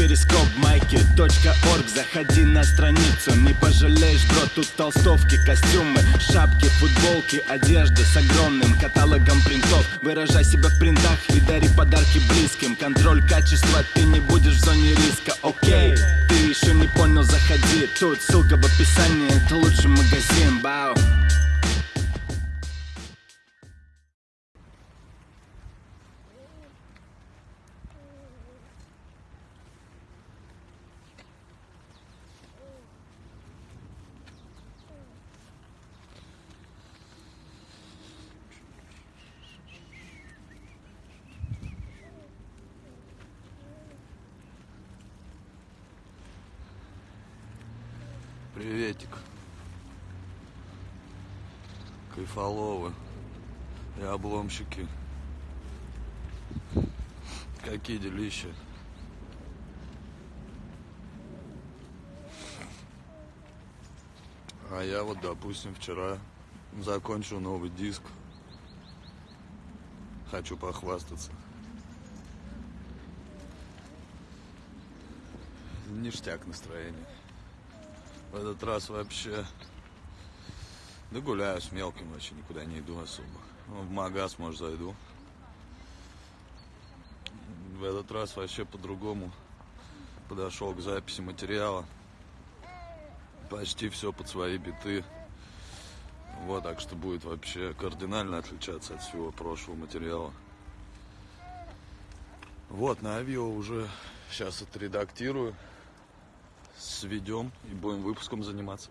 перископ майки .орг. Заходи на страницу, не пожалеешь, бро Тут толстовки, костюмы, шапки, футболки Одежда с огромным каталогом принтов. Выражай себя в принтах и дари подарки близким. Контроль качества, ты не будешь в зоне риска, окей Ты еще не понял, заходи. Тут ссылка в описании, это лучший магазин, бау Приветик. Кайфоловы и обломщики. Какие делища. А я вот, допустим, вчера закончил новый диск. Хочу похвастаться. Ништяк настроение. В этот раз вообще... Да гуляю с мелким вообще, никуда не иду особо. Ну, В магаз, может, зайду. В этот раз вообще по-другому подошел к записи материала. Почти все под свои биты. Вот, так что будет вообще кардинально отличаться от всего прошлого материала. Вот, на авио уже сейчас отредактирую сведем и будем выпуском заниматься.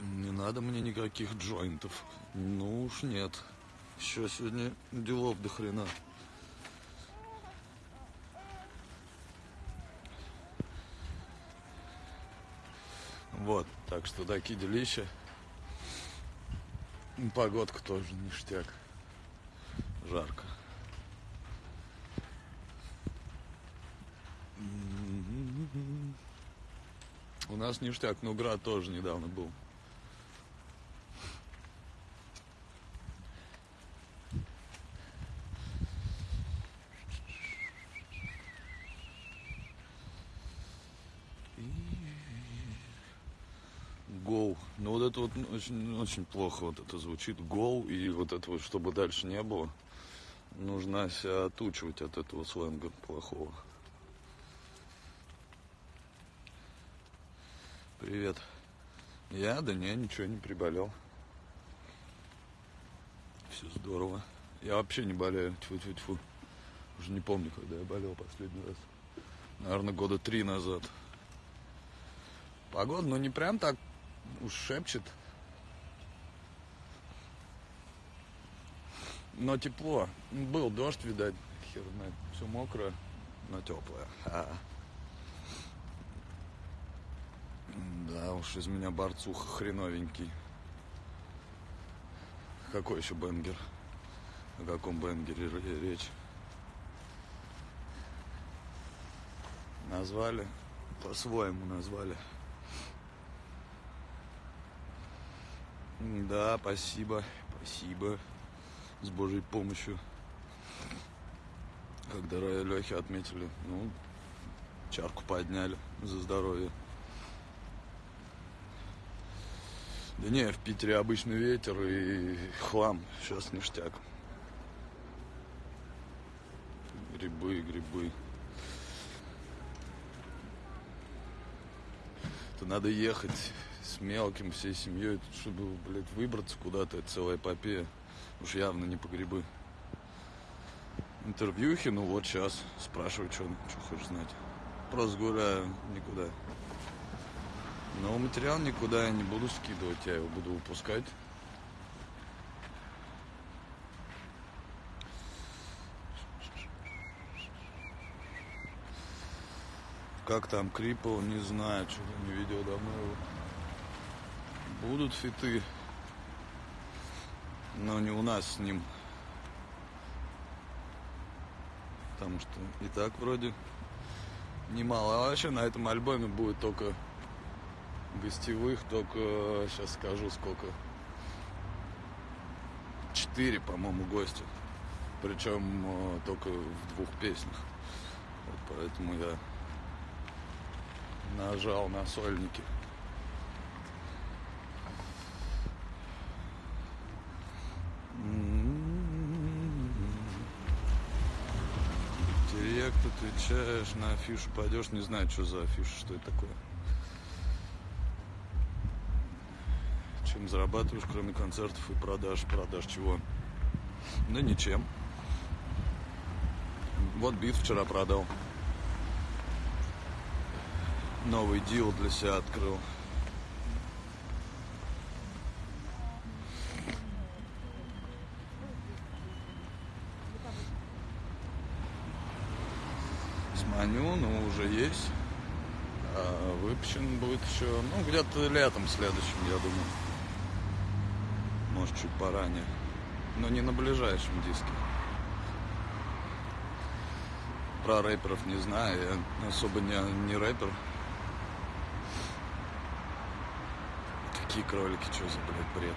Не надо мне никаких джойнтов. Ну уж нет. Еще сегодня делов до хрена. Вот, так что такие делища. Погодка тоже ништяк. Жарко. У нас ништяк, но град тоже недавно был. Гол. Ну вот это вот очень, очень плохо вот это звучит. Гол и вот это вот, чтобы дальше не было. Нужно себя отучивать от этого сленга плохого. Привет. Я? Да не, ничего не приболел. Все здорово. Я вообще не болею. Тьфу-тьфу-тьфу. Уже не помню, когда я болел последний раз. Наверное, года три назад. Погода, ну не прям так уж шепчет. Но тепло. Был дождь, видать, хер знает. Все мокрое, но теплое. Ха. Да уж, из меня борцуха хреновенький. Какой еще бенгер? О каком бенгере р- речь? Назвали? По-своему назвали. Да, спасибо, спасибо. С Божьей помощью. Когда Лехи отметили, ну, чарку подняли за здоровье. Да не, в Питере обычный ветер и хлам. Сейчас ништяк. Грибы, грибы. Это надо ехать с мелким, всей семьей, чтобы, блядь, выбраться куда-то. Это целая эпопея. Уж явно не по грибы. Интервьюхи, ну вот сейчас. Спрашиваю, что, что хочешь знать. Просто гуляю, никуда. Но материал никуда я не буду скидывать, я его буду выпускать. Как там Крипл, не знаю, что не видел давно его. Будут фиты, но не у нас с ним. Потому что и так вроде немало. А вообще на этом альбоме будет только гостевых, только сейчас скажу сколько. Четыре, по-моему, гостя. Причем э, только в двух песнях. Вот поэтому я нажал на сольники. Директ отвечаешь, на афишу пойдешь, не знаю, что за афиша, что это такое. Чем зарабатываешь, кроме концертов и продаж? Продаж чего? Да ничем. Вот бит вчера продал. Новый дил для себя открыл. Сманю, ну уже есть. А выпущен будет еще, ну, где-то летом следующим, я думаю. Может, чуть поранее. Но не на ближайшем диске. Про рэперов не знаю, я особо не, не рэпер. Какие кролики, что за, блядь, бред?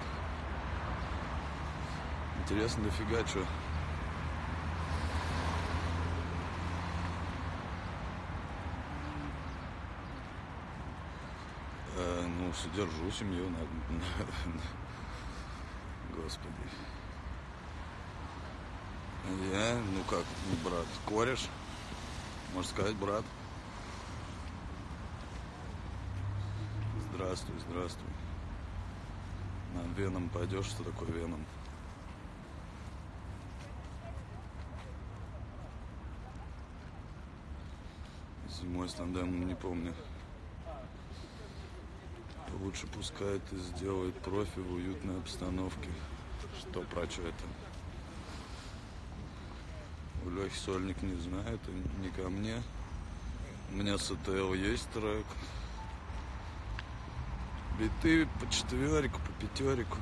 Интересно дофига, что. Э, ну, содержу семью, на, господи. Я, ну как, брат, кореш, можно сказать, брат. Здравствуй, здравствуй. На Веном пойдешь, что такое Веном? Зимой с не помню. Лучше пускай это сделает профи в уютной обстановке. Что про что это? У Лехи Сольник не знаю, это не ко мне. У меня с АТЛ есть трек. Биты по четверику, по пятерику.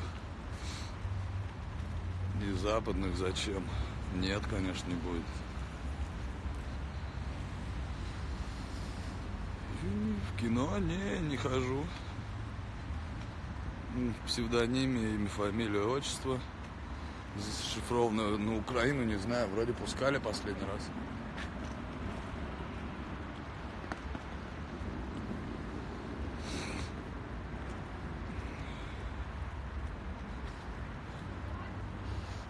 И западных зачем? Нет, конечно, не будет. В кино не, не хожу. В псевдониме, имя, фамилия, отчество. Зашифровано на Украину, не знаю, вроде пускали последний раз.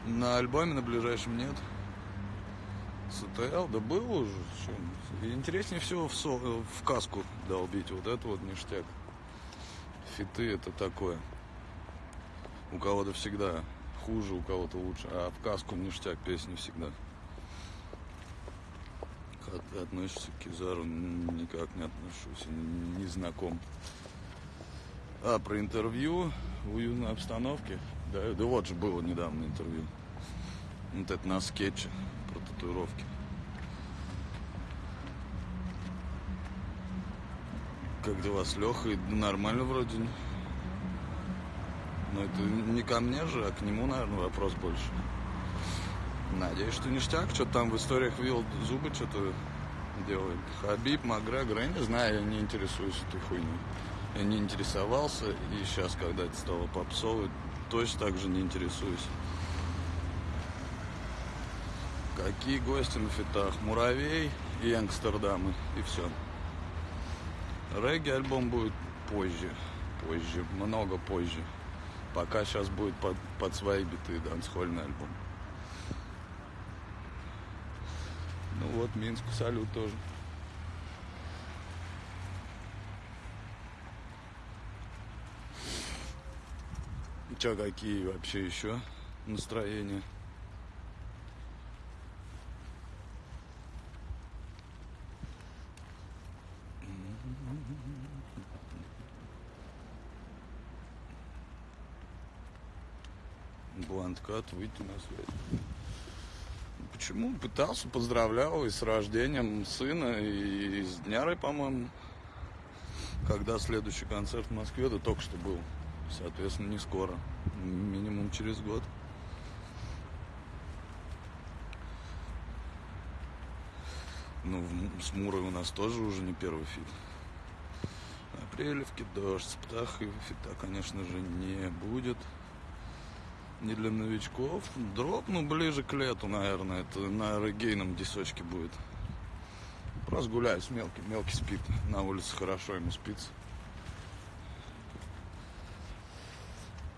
На альбоме на ближайшем нет. СТЛ, да был уже. Интереснее всего в, со, в каску долбить. Вот это вот ништяк. Фиты это такое. У кого-то всегда хуже, у кого-то лучше. А в каску ништяк песни всегда. Как ты относишься к Кизару? Никак не отношусь. Не знаком. А, про интервью в уютной обстановке. Да, да вот же было недавно интервью. Вот это на скетче про татуировки. Как дела с Лехой? Нормально вроде. Но это не ко мне же, а к нему, наверное, вопрос больше. Надеюсь, что ништяк. Что-то там в историях видел, зубы что-то делает. Хабиб, Макгрегор, я не знаю, я не интересуюсь этой хуйней. Я не интересовался, и сейчас, когда это стало попсовой, точно так же не интересуюсь. Какие гости на фитах? Муравей и Амстердамы, и все. Регги альбом будет позже, позже, много позже. Пока сейчас будет под, под свои биты дансхольный альбом. Ну вот, Минску салют тоже. Че, какие вообще еще настроения? Бланткат выйти на связь. Почему? Пытался, поздравлял и с рождением сына, и с днярой, по-моему. Когда следующий концерт в Москве, да только что был. Соответственно, не скоро. Минимум через год. Ну, с Мурой у нас тоже уже не первый feat. Апрелевки, дождь, с птахой фита, конечно же, не будет. Не для новичков. Drop, ну, ближе к лету, наверное. Это на регейном дисочке будет. Просто гуляю с мелким. Мелкий спит. На улице хорошо ему спится.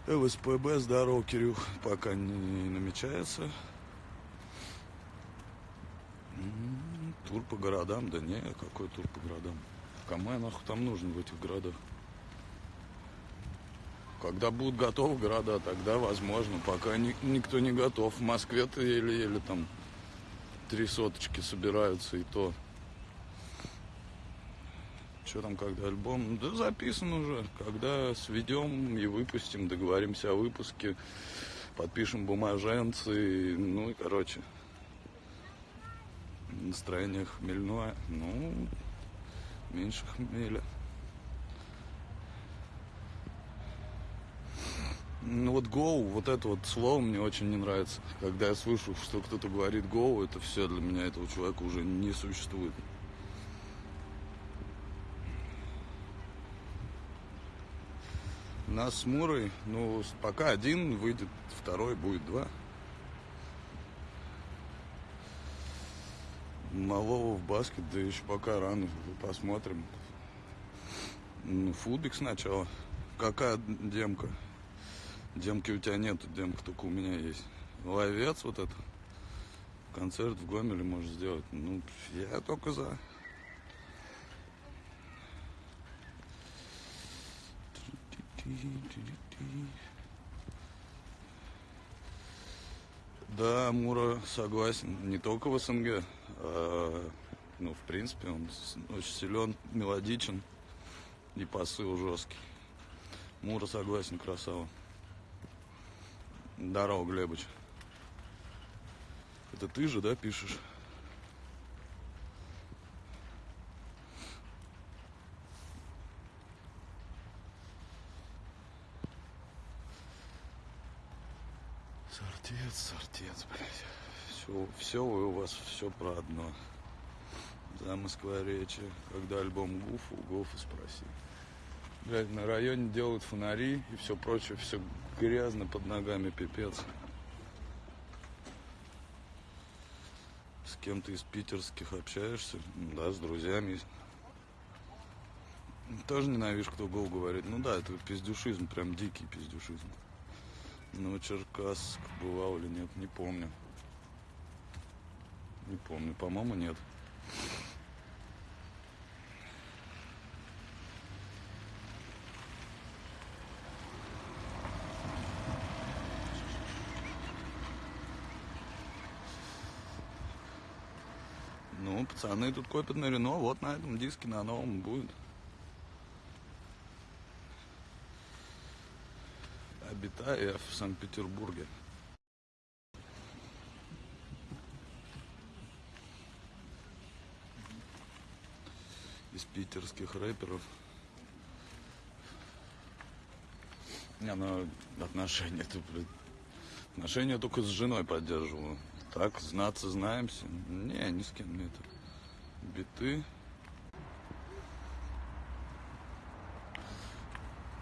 ЛСПБ, здорово, Кирюх, пока не намечается. Тур по городам, да не, какой тур по городам? Кому я нахуй там нужен в этих городах? Когда будут готовы города, тогда возможно. Пока ни- никто не готов. В Москве-то еле-еле там три соточки собираются, и то. Что там, когда альбом? Да записан уже. Когда сведем и выпустим, договоримся о выпуске, подпишем бумаженцы, ну и короче. Настроение хмельное, ну, меньше хмеля. Ну вот go, вот это вот слово мне очень не нравится. Когда я слышу, что кто-то говорит go, это все для меня этого человека уже не существует. Нас с Мурой, ну, пока один выйдет, второй будет два. Малого в баскет, да еще пока рано, посмотрим. Ну, Фубик сначала. Какая демка? Демки у тебя нету, демка только у меня есть. Ловец вот это. Концерт в Гомеле можешь сделать. Ну, я только за. Да, Мура согласен. Не только в СНГ, а, ну, в принципе, он очень силен, мелодичен и посыл жесткий. Мура согласен, красава. Здорово, Глебыч. Это ты же, да, пишешь? Сортец, сортец, блядь. Все, все у вас все про одно. За Москворечье. Когда альбом Гуф, у спроси. Блядь, на районе делают фонари и все прочее, все грязно под ногами, пипец. С кем-то из питерских общаешься? Да, с друзьями. Тоже ненавижу, кто гол говорит. Ну да, это пиздюшизм, прям дикий пиздюшизм. Ну, Черкасск бывал или нет, не помню. Не помню, по-моему, нет. Ну, пацаны тут копят на Рено, вот на этом диске, на новом будет. Обитаю в Санкт-Петербурге. Из питерских рэперов. Не, ну, отношения-то. Отношения только с женой поддерживаю. Так, знаться знаемся. Не, ни с кем нет. Биты.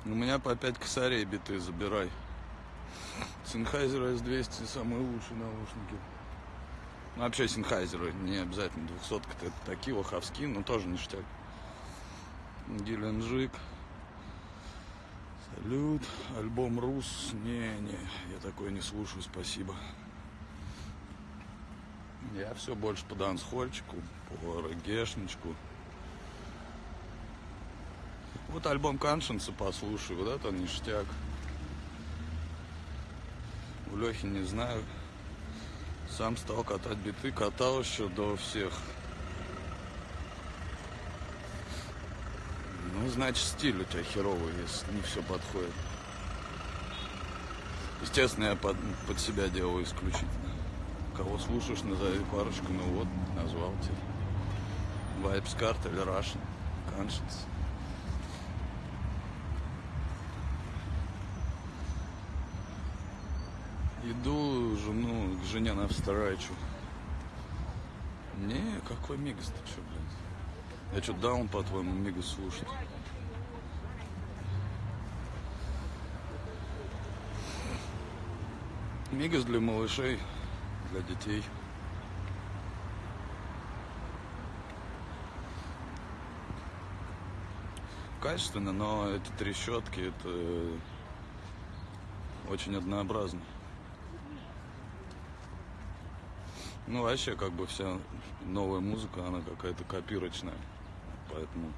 У меня по 5 косарей биты забирай. Sennheiser S200 самые лучшие наушники. Ну, вообще Sennheiser, не обязательно 200 это такие лоховские, но тоже ништяк. Геленджик. Салют. Альбом Рус. Не, не, я такой не слушаю, спасибо. Я все больше по дансхольчику, по регешничку. Вот альбом Каншинса послушай, вот это ништяк. У Лехи не знаю. Сам стал катать биты, катал еще до всех. Ну, значит, стиль у тебя херовый, если не все подходит. Естественно, я под, под себя делаю исключительно. Кого слушаешь, назови парочку, ну вот, назвал тебе. Vibes Card или Russian Conscience. Иду жену, к жене навстречу. Не, какой мигас ты что, блядь? Я что, даун, по-твоему, мигас слушать? Мигас для малышей, для детей. Качественно, но эти трещотки, это очень однообразно. Ну, вообще, как бы вся новая музыка, она какая-то копирочная. Поэтому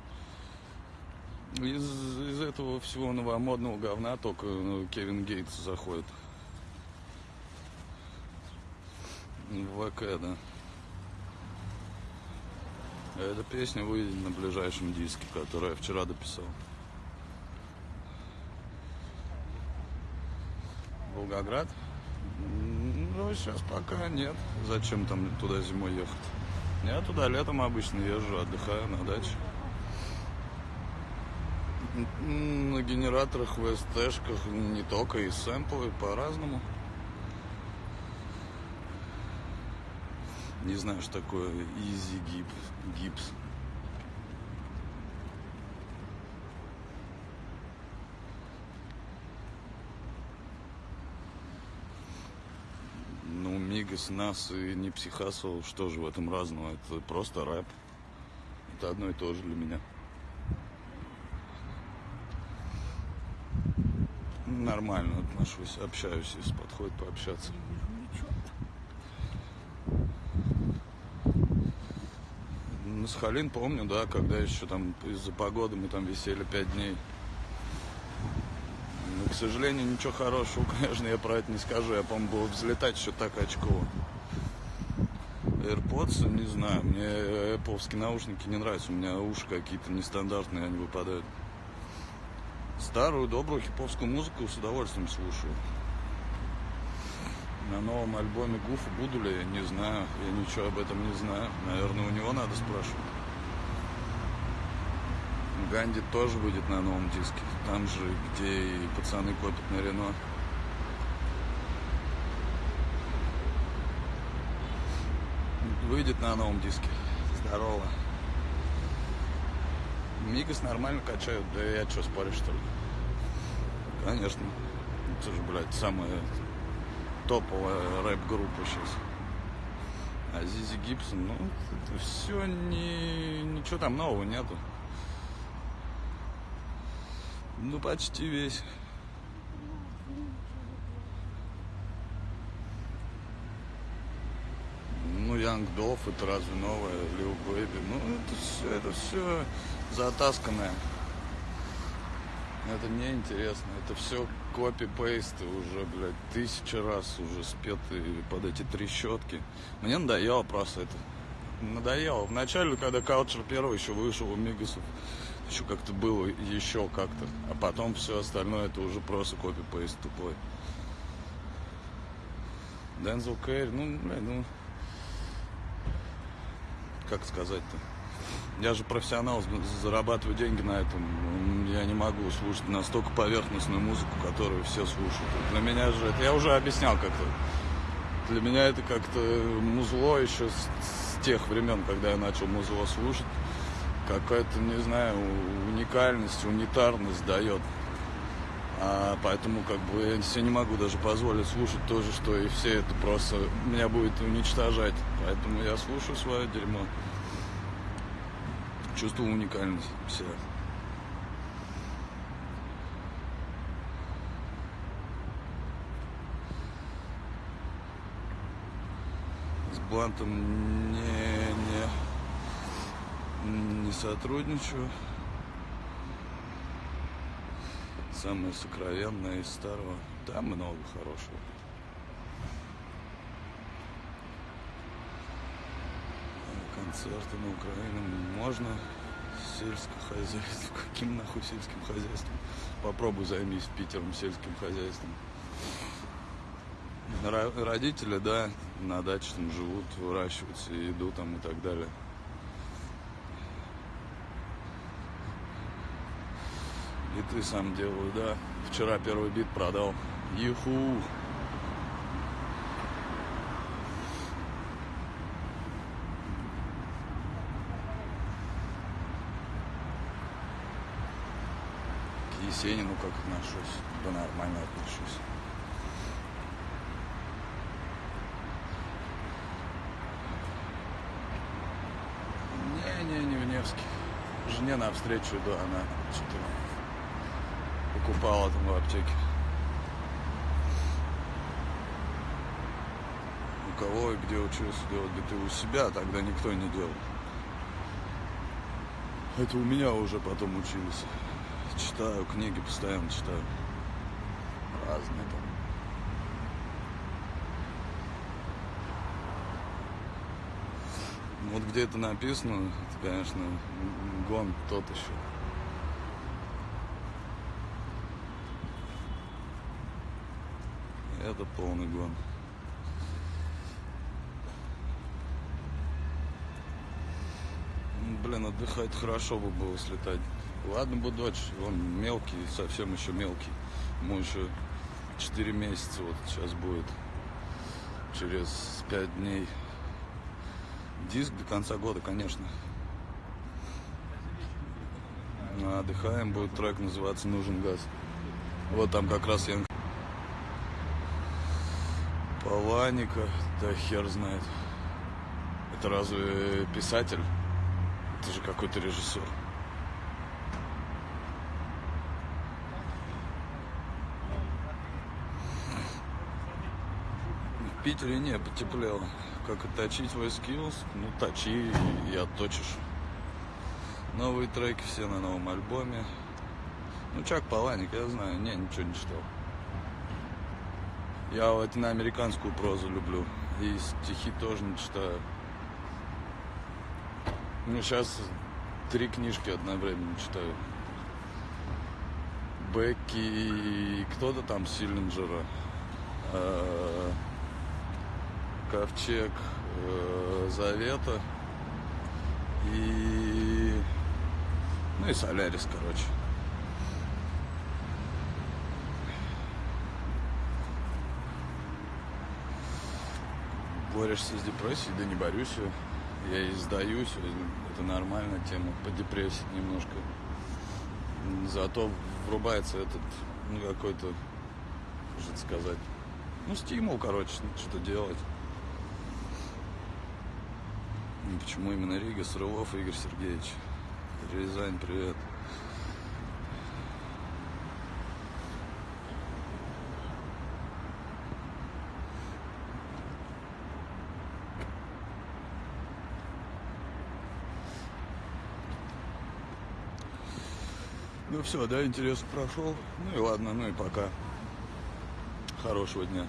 из, из этого всего новомодного говна только ну, Кевин Гейтс заходит. В ВК, да. Эта песня выйдет на ближайшем диске, который я вчера дописал. Волгоград? Ну, сейчас пока нет. Зачем там туда зимой ехать? Я туда летом обычно езжу, отдыхаю на даче. На генераторах, в СТшках, не только и сэмплы, по-разному. Не знаю, что такое easy гипс. гипс. Ну, Мигас, Нас и не Психасол, что же в этом разного? Это просто рэп. Это одно и то же для меня. Нормально отношусь, общаюсь, если подходит пообщаться. На Сахалин помню, да, когда еще там из-за погоды мы там висели пять дней. Но, к сожалению, ничего хорошего, конечно, я про это не скажу. Я, по-моему, был взлетать еще так очково. AirPods, не знаю, мне Apple наушники не нравятся. У меня уши какие-то нестандартные, они выпадают. Старую, добрую хиповскую музыку с удовольствием слушаю. На новом альбоме Гуфа буду ли, не знаю. Я ничего об этом не знаю. Наверное, у него надо спрашивать. Ганди тоже будет на новом диске. Там же, где и пацаны копят на Рено. Выйдет на новом диске. Здорово. Мигас нормально качают, да я что, споришь, что ли? Конечно. Это же, блядь, самая топовая рэп-группа сейчас. А Зизи Гибсон, ну, это все не... Ничего там нового нету. Ну, почти весь. Ну, Янг Долф, это разве новое? Лил Бэйби. Ну, это все, это все затасканное. Это неинтересно. Это все копи-пейсты уже, блядь, тысячи раз уже спеты под эти трещотки. Мне надоело просто это. Надоело. Вначале, когда Калчер первый еще вышел у Мигасов, еще как-то было еще как-то. А потом все остальное это уже просто копи-пейст тупой. Дензел Кэрри, ну, блядь, ну... Как сказать-то? Я же профессионал, зарабатываю деньги на этом. Я не могу слушать настолько поверхностную музыку, которую все слушают. Для меня же это я уже объяснял как-то. Для меня это как-то музло еще с, с тех времен, когда я начал музло слушать. Какая-то, не знаю, уникальность, унитарность дает. А поэтому как бы я себе не могу даже позволить слушать то же, что и все. Это просто меня будет уничтожать. Поэтому я слушаю свое дерьмо чувствовал уникальность себя. С Блантом не, не, не сотрудничаю. Самое сокровенное из старого. Там много хорошего. На Украине можно сельское хозяйство. Каким нахуй сельским хозяйством? Попробуй займись Питером сельским хозяйством. Родители, да, на даче там живут, выращиваются, еду там и так далее. И ты сам делаю, да. Вчера первый бит продал. Юху! Как отношусь? Да нормально отношусь. Не, не, не в Невске. жене навстречу иду, она что-то покупала там в аптеке. У кого и где учился делать биты у себя, тогда никто не делал. Это у меня уже потом учились. Читаю книги, постоянно читаю. Разные там. Вот где это написано, это, конечно, гон тот еще. Это полный гон. Блин, отдыхать хорошо бы было слетать. Ладно бы дочь, он мелкий, совсем еще мелкий. Ему еще 4 месяца вот сейчас будет. Через 5 дней. Диск до конца года, конечно. Отдыхаем, будет трек называться «Нужен газ». Вот там как раз я... Паланика, да хер знает. Это разве писатель? Это же какой-то режиссер. В Питере не, потеплело. Как отточить твой skills? Ну, точи и отточишь. Новые треки все на новом альбоме. Ну, Чак Паланик, я знаю. Не, ничего не читал. Я латиноамериканскую прозу люблю. И стихи тоже не читаю. Ну, сейчас три книжки одновременно читаю. Бекки и кто-то там Силлинджера. Э, Ковчег э, Завета. И... Ну и Солярис, короче. Борешься с депрессией? Да не борюсь. Я и сдаюсь. Это нормальная тема. По депрессии немножко. Зато врубается этот, ну, какой-то, что сказать, ну, стимул, короче, что-то делать. Ну, Почему именно Рига? Срылов Игорь Сергеевич. Рязань, привет. Ну все, да, интерес прошел. Ну и ладно, ну и пока. Хорошего дня.